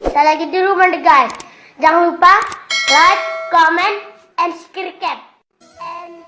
Saya lagi di rumah deh guys. Jangan lupa like, comment, and subscribe. And...